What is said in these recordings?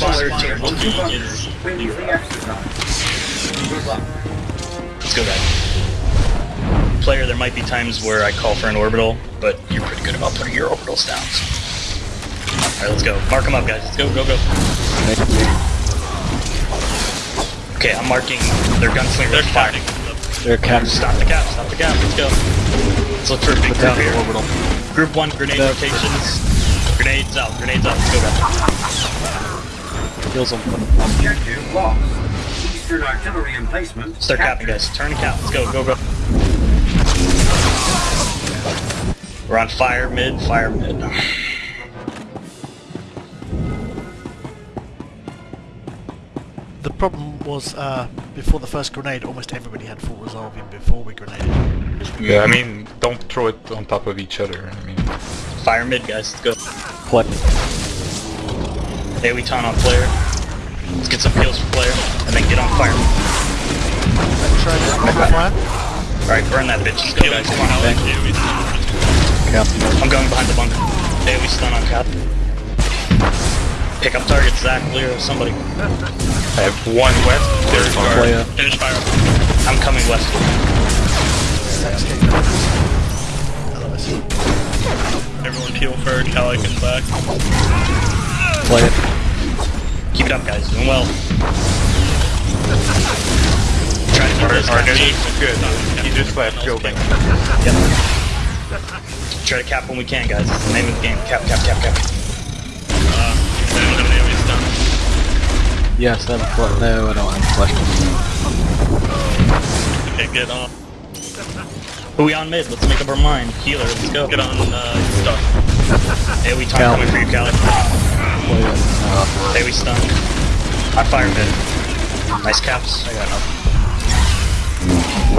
responder Responder to looking looking is Please exercise. Good luck. Let's go guys. Player, there might be times where I call for an orbital, but you're pretty good about putting your orbitals down. Alright, let's go. Mark them up, guys. Let's go, go, go. Okay, I'm marking their gunslinger they're with fire. counting. They're caps. Stop the cap, stop the cap, let's go. Let's look for a big group Down here. orbital. Group 1, grenade Down. rotations. Grenades out, grenades out, let's go guys. Kills them. Objective lost. Eastern artillery emplacement. Start capping guys, turn and cap, let's go, go, go. We're on fire mid, fire mid. The problem was, uh, before the first grenade, almost everybody had full resolve in before we grenaded. Yeah, I mean, don't throw it on top of each other. I mean, Fire mid guys, let's go. Play. AoE taunt on player. Let's get some kills for player, and then get on fire. Try to cover fire. Alright, burn that bitch. Let's go Killing guys, come on. Alex, yeah, we see. Cap. I'm going behind the bunker. Hey, we stun on cap. Pick up target, Zach, Leo, somebody. I have one west. There's Play. our uh, Finish fire. I'm coming west. Everyone peel for Cali comes back. Play it. Keep it up guys, doing well. Try to keep our, our caps. name is good. He just left building. Yep. Try to cap when we can guys. It's the name of the game. Cap, cap, cap, cap. Uh, I don't have an AoE stun. Yes, I have a No, I don't have flash. Okay, get on. Who we on mid? Let's make up our mind. Healer, let's go. Get on, uh, stun. AoE taunt Cal. coming for you, Cali. Play it. Uh, AoE stun. I fire mid. Nice caps. I got nothing.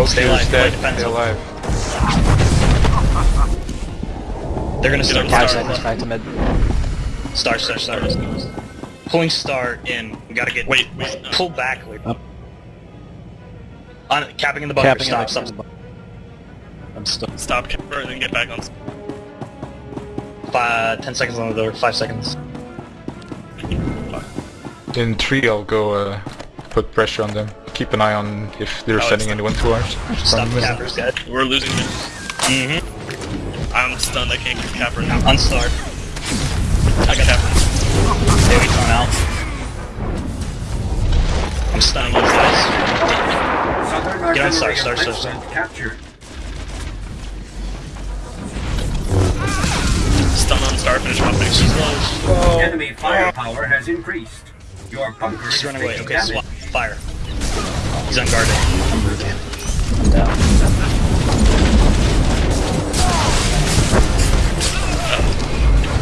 Stay alive, dead. Stay defensive. alive. They're gonna start five seconds. back to mid. Star, star, star. Pulling star in. We gotta get. Wait, wait, no. Pull back. Wait. Up. On capping in the bunker. Capping stop, it. stop. I'm stuck. Stop camper and then get back on. Five, ten seconds on the door. Five seconds. In three, I'll go uh, put pressure on them. Keep an eye on if they're Oh, sending it's- anyone to ours. Stop From the the- cappers, guys. We're losing this. Mm-hmm. I'm stunned, I can't get capper now. On star. I got capper. AoE taunt out. I'm stunning these guys. Southern Get on artillery star, star, star, emplacement captured. Stun on star, finish my finish. She's low. Enemy firepower has increased. Your bunker is running away. Okay, swap. Fire. He's unguarded.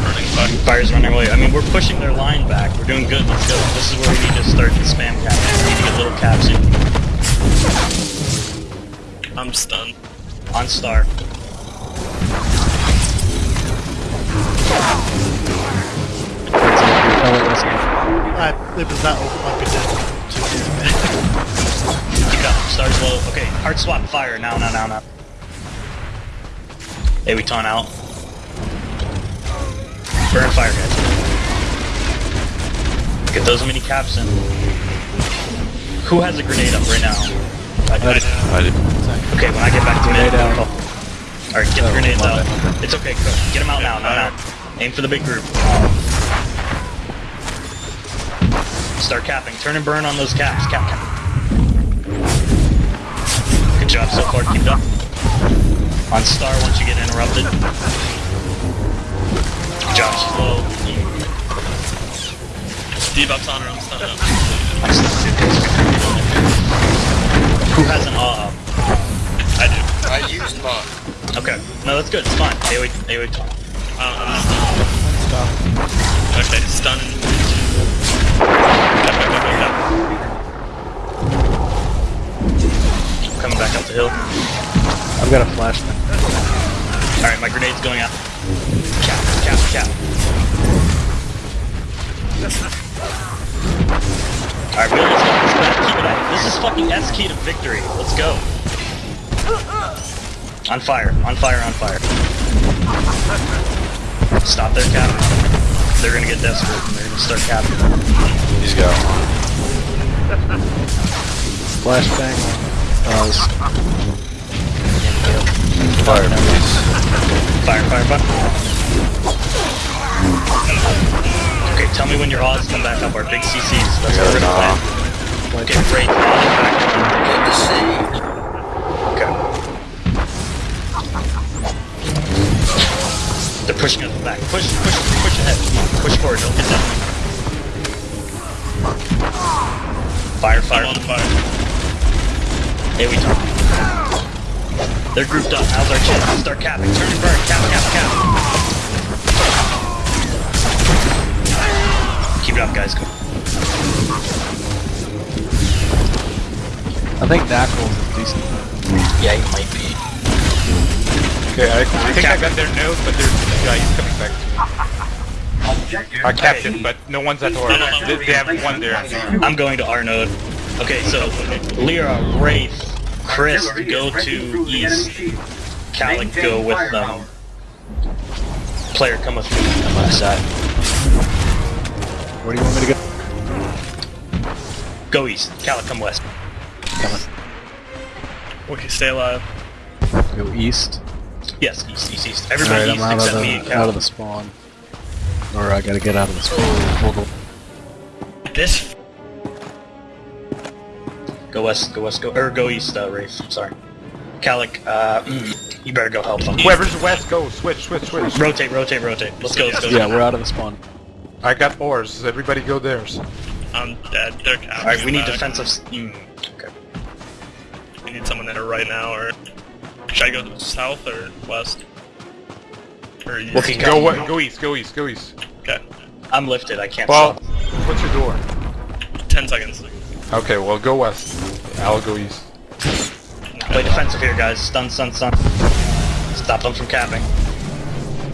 Burning fire. Fire's running away. I mean, we're pushing their line back. We're doing good. Let's go. This is where we need to start the spam cap. We need to get little caps in. I'm stunned. On star. I, it was that open I've been dead two years. Keep it up. Star's low. Okay, hard swap fire. Now, now, now, now. Hey, we ton out. Burn fire, guys. Get those mini caps in. Who has a grenade up right now? I do. I did. Okay, when I get back to mid, I'll call. Alright, get the Oh, grenades out. bad. It's okay, cook. Get them out now, now, now. Aim for the big group. Start capping. Turn and burn on those caps. Cap, cap. Good job so far. Keep it up. On star once you get interrupted. Good job, slow. Debuff's on her, I'm stunned up. Who has an awe up? I do. I used mine. Okay. No, that's good. It's fine. AoE, AoE talk. Um, I'm. Okay, stun. Coming back up the hill. I've got a flash now. Alright, my grenade's going out. Cap, cap, cap. Alright, Bill, let's go. Let's go. Keep it up. This is fucking S key to victory. Let's go. On fire, on fire, on fire. Stop their cap. They're gonna get desperate and they're gonna start capping. He's got one. Flashbang. Uh, Fire, please. Fire, fire, fire. Okay, tell me when your odds come back up. Our big CCs. That's what we're gonna an plan. Okay, great. Odds back Good to see. on. Pushing us back. Push, push, push ahead. Push forward. Don't get down. Fire, fire. I'm on fire. Hey, we talk. They're grouped up. How's our chance? Start capping. Turn and burn. Cap, cap, cap. Keep it up, guys. Go. I think Knuckles is decent. Yeah, he might be. Okay, I, I think I got their nose, but there's a guy he's coming back to me. Objective I capped A. him, but no one's at or they, they have one there. I'm going to our node. Okay, so Lyra, Wraith, Chris go to through the enemy east. shield. Calic go with firepower. um. Player come with me on my side. Where do you want me to go? Go east. Calic come west. Okay, stay alive. Go east. Yes, east, east, east. Everybody Alright, I'm east out of, except me and the, out of the spawn. Or I gotta get out of the spawn. Hold on. This Go west, go west, go or go east, uh, Wraith. Sorry. Calic, uh, mm, you better go help them. Whoever's west, go. Switch, switch, switch. Rotate, rotate, rotate. Let's go, let's go. Yeah, we're out of the spawn. I got ores. Everybody go theirs. I'm dead. They're. Alright, we need back. defensive. Mm, okay. We need someone there right now, or should I go south or west? Or east? Okay, Go, Cal. wa- go east, go east, go east. Okay. I'm lifted. I can't Well, stop. what's your door? Ten seconds. Okay, well go west. I'll go east. Play defensive here, guys. Stun, stun, stun. Stop them from capping.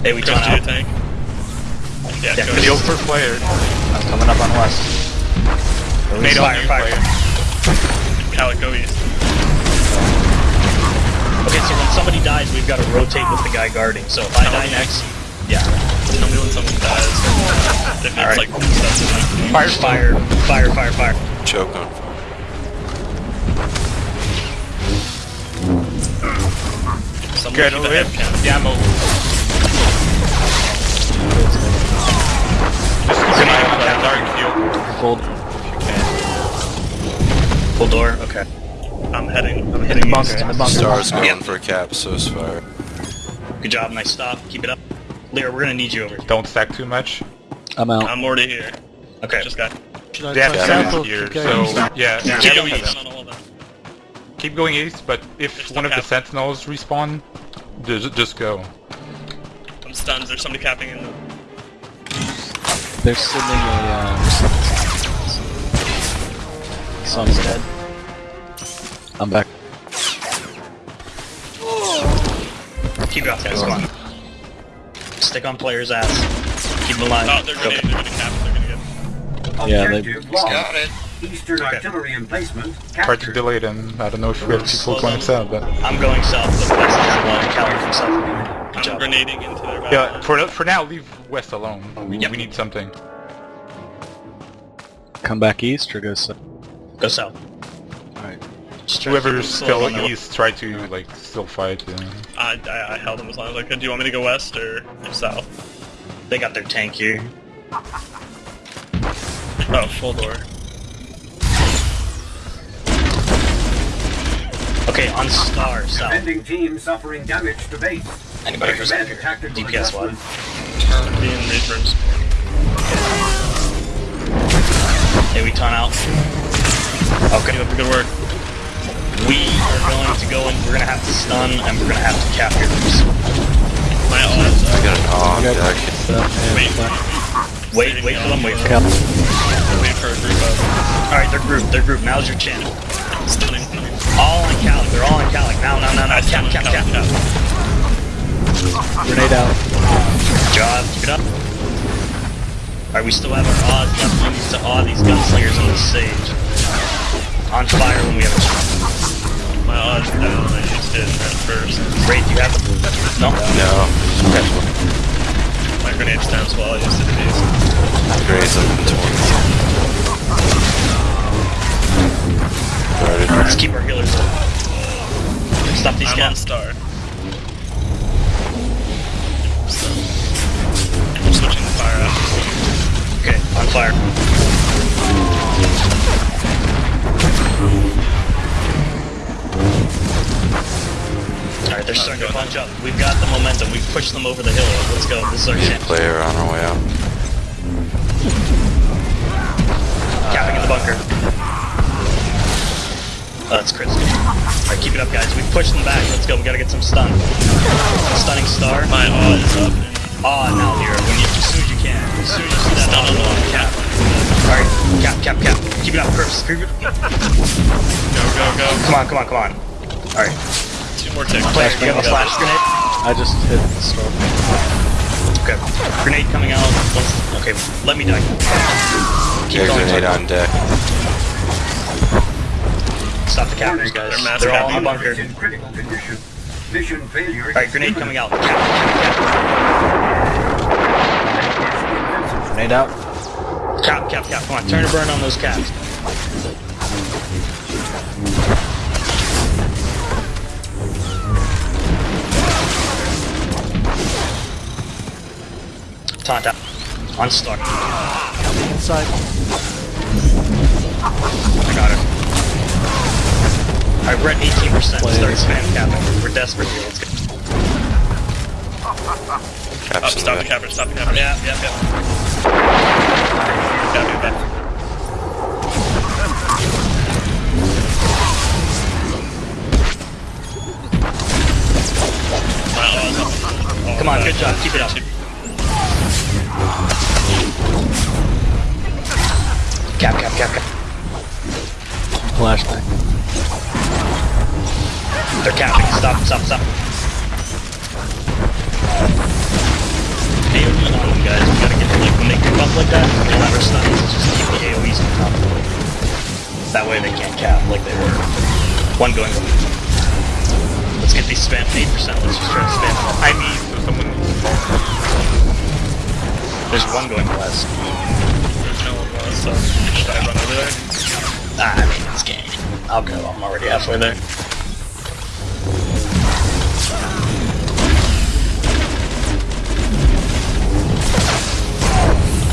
Hey, we Chris, turn do your out. thing. Yeah, Yeah, go Chris. Heal east. for player. I'm coming up on west. Nade on fire, you, fire. player. Calic, go east. Okay, so when somebody dies, we've got to rotate with the guy guarding. So if I die next, yeah. Tell me when someone dies. If it's Alright. like stuff to them. Fire, fire, fire, fire, fire. Choke on fire. Someone Good, keep the rip. head count. Ammo. Just keep an eye on that dark field. Hold. Full door. Okay. I'm heading. I'm In heading the bunker. east. In the bunker. Star's going Yeah. for a cap, so is fire. Good job. Nice stop. Keep it up. Lyra, we're gonna need you over here. Don't stack too much. I'm out. I'm already here. Okay. Just got. Should I They have try seven here, keep so going? yeah, Yeah. keep Keep going going east. on all of them. Keep going east, but if There's one no of the sentinels respawn, just, just go. I'm stunned. There's somebody capping in the. They're sending a, um... Sun's dead. Keep it up, guys. Come on. Stick on player's ass. Keep him alive. Oh, they're gonna. They're gonna cap. They're gonna get. Yeah, they- Objective. Got it. Eastern artillery emplacement Hard to captured. delay them. I don't know if we have people going south, but I'm going south, but west is alone. Calic from south. Good I'm job. grenading into their back. yeah, for for now, leave west alone. We, Yep. we need something. Come back east or go south? Go south. Whoever's still on east, try to like still fight. I, I, I held them as long as I could. Do you want me to go west or south? They got their tank here. Oh, full door. Okay, on star south. Defending team suffering damage to base. Anybody Recommend present? tactical DPS one. adjustment. Me and Reapers. Hey, we ton out. Okay. Keep up the good work. We are going to go in. We're gonna have to stun, and we're gonna have to capture this. My odds I got an off deck. Wait. Wait, wait for them. Wait for them. Cap. Wait for a group of. All right, they're grouped. They're grouped. Now's your chance. Stunning. All on Calic. They're all on Calic. Now, now, now, now. Nice, Cap, cap, cap. cap. Grenade out. Good job. Keep it up. Alright, we still have our odds left. We need to awe these gunslingers on the sage. On fire when we have a chance. I was definitely interested in that first. Wait, do you have a... no. No. Okay. My grenade stamps while I used it these. Grenades have been torn. Started. Let's keep our healers up. Stop these I'm guys. star. I'm switching fire out. Okay, on fire. They're starting to bunch up. We've got the momentum. We've pushed them over the hill. Let's go. This is our chance. Player on our way out. Capping in the bunker. Oh, that's Chris. Alright, keep it up, guys. We've pushed them back. Let's go. We gotta get some stun. Stunning star. My awe is up. Ah, now here. When you, as soon as you can. As soon as you see that Stun on the on cap. Alright, cap, cap, cap. Keep it up, Chris. Keep it- Go, go, go. Come on, come on, come on. Alright, Two more ticks. player, you have a flash grenade? I just hit the storm. Okay. Grenade coming out. Let's, okay, let me die. Keep Air going. grenade on deck. Stop the cappers, guys. They're mass They're all in the bunker. Critical condition. Alright, grenade coming out. Cap, cap, Grenade out. cap. Cap, cap, cap. Come on, turn to burn on those caps. Taunt out. On star. Inside. I got it. Alright, we're at 18%. Start spam capping. We're desperate here. Let's go. Up, Caps in stop the the capper, stop the capper. Yeah, yeah, yeah. Oh, Come on, good job. Keep it up. Cap, cap, cap, cap. Flashbang. They're capping. Stop, stop, stop. AoE on them, guys. We gotta get like when they creep up like that. We don't have our. Just keep the AoEs on top. That way they can't cap like they were. One going. Let's get these spam 8%. Let's just try to spam them. I need so someone needs to There's one going west. So should I run over there? Ah, I mean, it's game. I'll go. I'm already halfway there.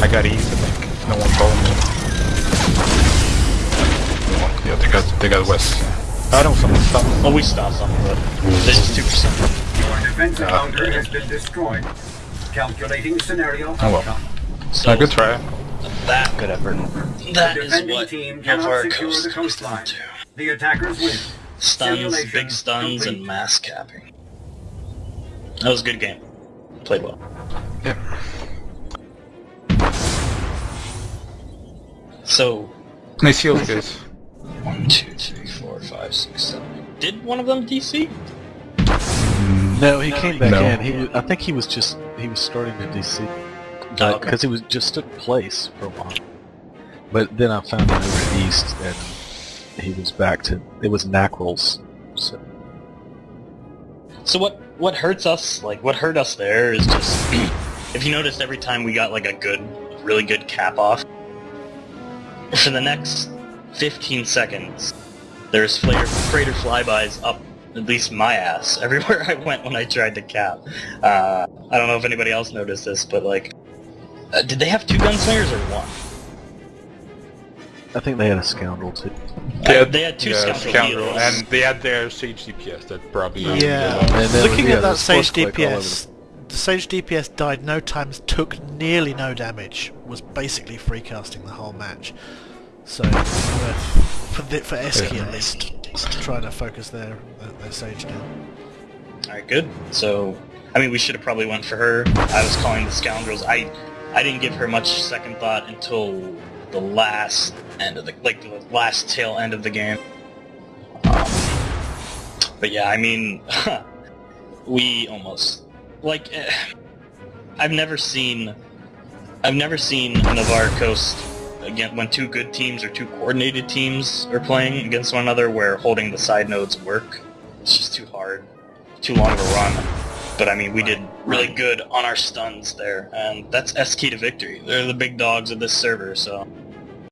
I got ease, I think. No one following me. No one- Yeah, they got, they got west. I don't someone stop. Well, we stopped them, but this is 2%. Your defensive Ah, bunker has been destroyed. Calculating scenario Oh well. outcome. So A good try. That Good effort. that The is what team cannot Novare Coast the comes down coastline. to. The attackers win. Stuns, big stuns, complete. and mass capping. That was a good game. Played well. Yeah. So, Nice heals, guys. one, two, three, four, five, six, seven. Did one of them DC? No, he came back No. in. He, was, I think he was just he was starting to DC Oh, okay. because it was just took place for a while. But then I found him over east, and he was back to it was Nacrolls. So So what what hurts us, like what hurt us there is just if you notice every time we got like a good really good cap off for the next 15 seconds there's freighter, freighter flybys up at least my ass everywhere I went when I tried to cap. Uh, I don't know if anybody else noticed this, but like uh, did they have two gunslingers or one? I think they had a scoundrel too. Uh, they had two yeah, scoundrel and they had their Sage DPS that probably. Yeah. And then Looking yeah, at that Sage force click all over DPS, the Sage DPS died no times, took nearly no damage, was basically free casting the whole match. So, uh, for the, for Eski at least, trying to focus their their, their Sage down. Alright, good. So, I mean, we should have probably went for her. I was calling the scoundrels. I, I didn't give her much second thought until the last end of the, like the last tail end of the game. Um, but yeah, I mean, we almost like. eh, I've never seen, I've never seen Novare Coast again when two good teams or two coordinated teams are playing against one another where holding the side nodes work. It's just too hard too long of a run. But I mean, we did really good on our stuns there, and that's S key to victory. They're the big dogs of this server, so